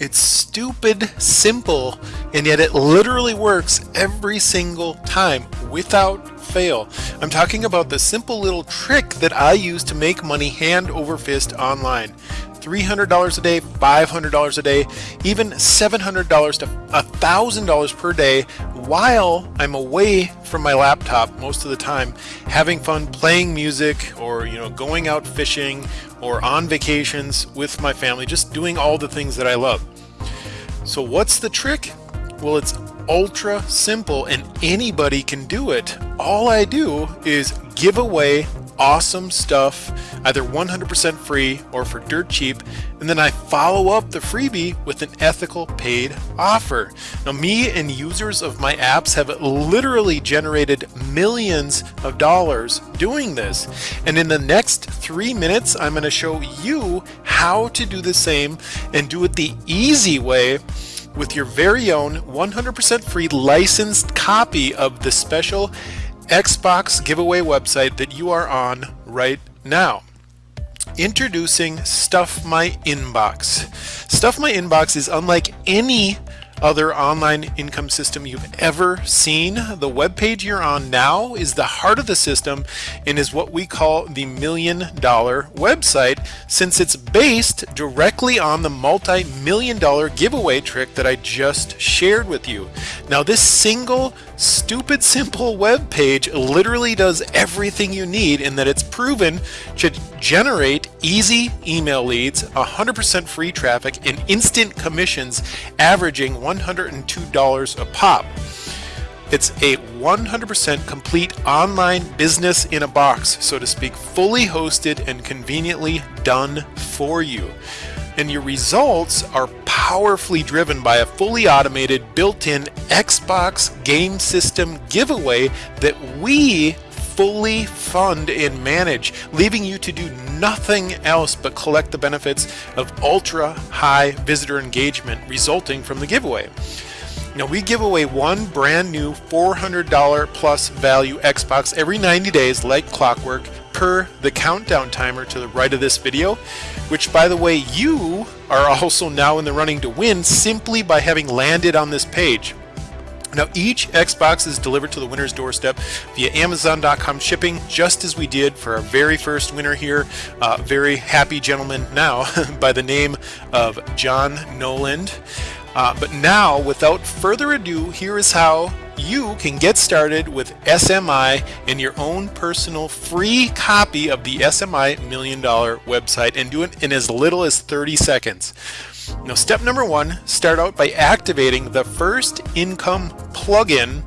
It's stupid simple, and yet it literally works every single time without fail. I'm talking about the simple little trick that I use to make money hand over fist online. $300 a day, $500 a day, even $700 to $1,000 per day while I'm away from my laptop most of the time, having fun playing music or, you know, going out fishing or on vacations with my family, just doing all the things that I love. So what's the trick? Well, it's ultra simple and anybody can do it. All I do is give away awesome stuff, either 100% free or for dirt cheap, and then I follow up the freebie with an ethical paid offer. Now, me and users of my apps have literally generated millions of dollars doing this. And in the next three minutes, I'm going to show you how to do the same and do it the easy way with your very own 100% free licensed copy of the special Xbox giveaway website that you are on right now. Introducing Stuff My Inbox. Stuff My Inbox is unlike any other online income system you've ever seen. The web page you're on now is the heart of the system and is what we call the million dollar website since it's based directly on the multi-million dollar giveaway trick that I just shared with you. Now this single stupid simple web page literally does everything you need in that it's proven to generate easy email leads, 100% free traffic, and instant commissions averaging $102 a pop. It's a 100% complete online business in a box, so to speak, fully hosted and conveniently done for you. And your results are powerfully driven by a fully automated built-in Xbox game system giveaway that we fully fund and manage, leaving you to do nothing else but collect the benefits of ultra high visitor engagement resulting from the giveaway. Now we give away one brand new $400 plus value Xbox every 90 days like clockwork per the countdown timer to the right of this video, which by the way you are also now in the running to win simply by having landed on this page. Now each Xbox is delivered to the winner's doorstep via Amazon.com shipping, just as we did for our very first winner here, uh, very happy gentleman now by the name of John Noland. Uh, but now, without further ado, here is how you can get started with SMI in your own personal free copy of the SMI Million Dollar website and do it in as little as 30 seconds. Now step number one, start out by activating the first income plugin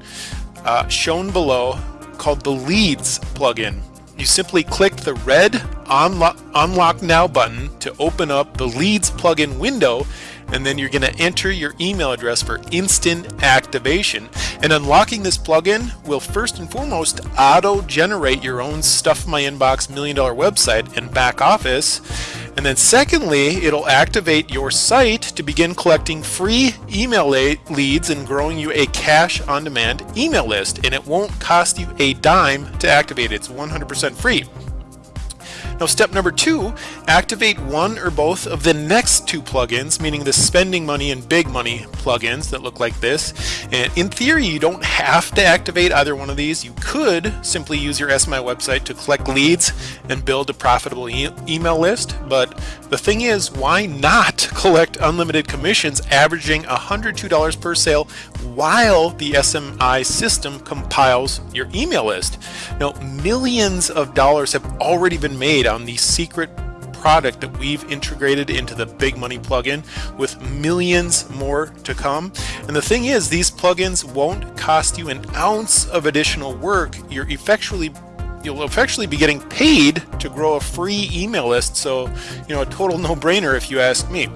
uh, shown below called the Leads plugin. You simply click the red Unlock, Unlock Now button to open up the Leads plugin window and then you're going to enter your email address for instant activation. And unlocking this plugin will first and foremost auto-generate your own Stuff My Inbox Million Dollar website and back office. And then secondly, it'll activate your site to begin collecting free email leads and growing you a cash on demand email list. And it won't cost you a dime to activate. It's 100% free. Now step number two, activate one or both of the next two plugins, meaning the spending money and big money plugins that look like this. And in theory, you don't have to activate either one of these. You could simply use your SMI website to collect leads and build a profitable e email list. But the thing is, why not collect unlimited commissions averaging $102 per sale while the SMI system compiles your email list? Now, millions of dollars have already been made on the secret product that we've integrated into the Big Money plugin with millions more to come. And the thing is, these plugins won't cost you an ounce of additional work. You're effectually you'll effectively be getting paid to grow a free email list. So, you know, a total no-brainer if you ask me.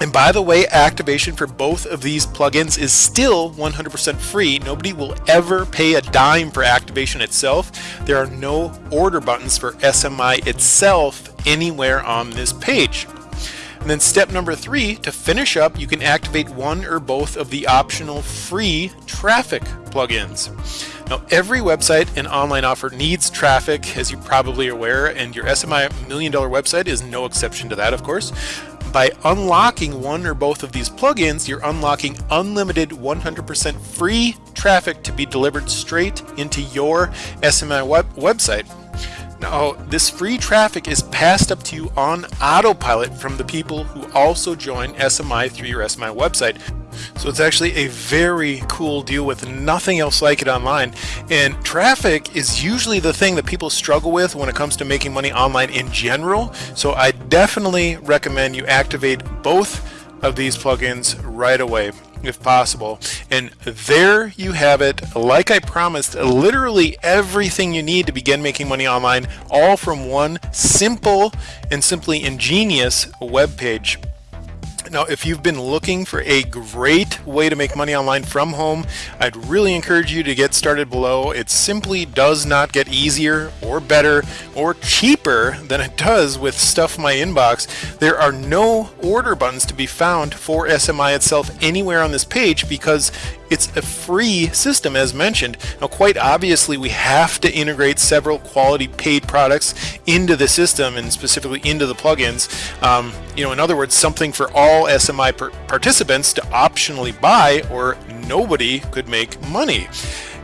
And by the way, activation for both of these plugins is still 100% free. Nobody will ever pay a dime for activation itself. There are no order buttons for SMI itself anywhere on this page. And then step number three, to finish up, you can activate one or both of the optional free traffic plugins. Now, every website and online offer needs traffic, as you probably are aware, and your SMI million dollar website is no exception to that, of course. By unlocking one or both of these plugins, you're unlocking unlimited 100% free traffic to be delivered straight into your SMI web website. Now, this free traffic is passed up to you on autopilot from the people who also join SMI through your SMI website. So it's actually a very cool deal with nothing else like it online. And traffic is usually the thing that people struggle with when it comes to making money online in general. So I definitely recommend you activate both of these plugins right away if possible. And there you have it. Like I promised, literally everything you need to begin making money online, all from one simple and simply ingenious web page. Now, if you've been looking for a great way to make money online from home, I'd really encourage you to get started below. It simply does not get easier or better or cheaper than it does with Stuff My Inbox. There are no order buttons to be found for SMI itself anywhere on this page because it's a free system as mentioned. Now quite obviously we have to integrate several quality paid products into the system and specifically into the plugins. Um, you know, in other words, something for all SMI participants to optionally buy or nobody could make money.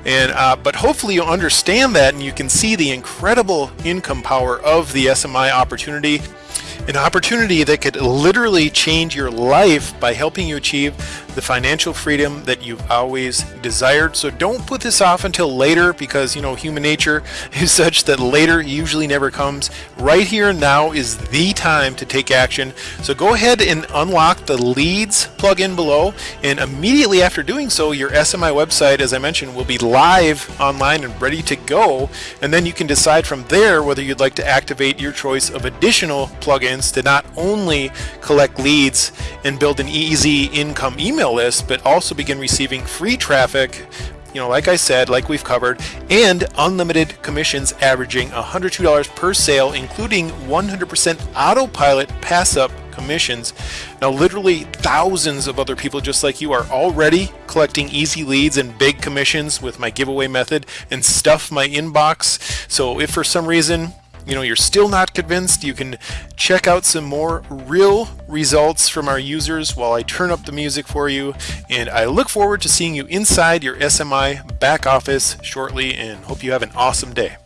And uh, but hopefully you'll understand that and you can see the incredible income power of the SMI opportunity an opportunity that could literally change your life by helping you achieve the financial freedom that you've always desired. So don't put this off until later because, you know, human nature is such that later usually never comes. Right here and now is the time to take action. So go ahead and unlock the leads plugin below and immediately after doing so, your SMI website, as I mentioned, will be live online and ready to go. And then you can decide from there whether you'd like to activate your choice of additional plugins to not only collect leads and build an easy income email list, but also begin receiving free traffic you know, like I said, like we've covered, and unlimited commissions averaging $102 per sale, including 100% autopilot pass up commissions. Now, literally thousands of other people just like you are already collecting easy leads and big commissions with my giveaway method and stuff my inbox. So if for some reason you know you're still not convinced, you can check out some more real results from our users while I turn up the music for you. And I look forward to seeing you inside your SMI back office shortly and hope you have an awesome day.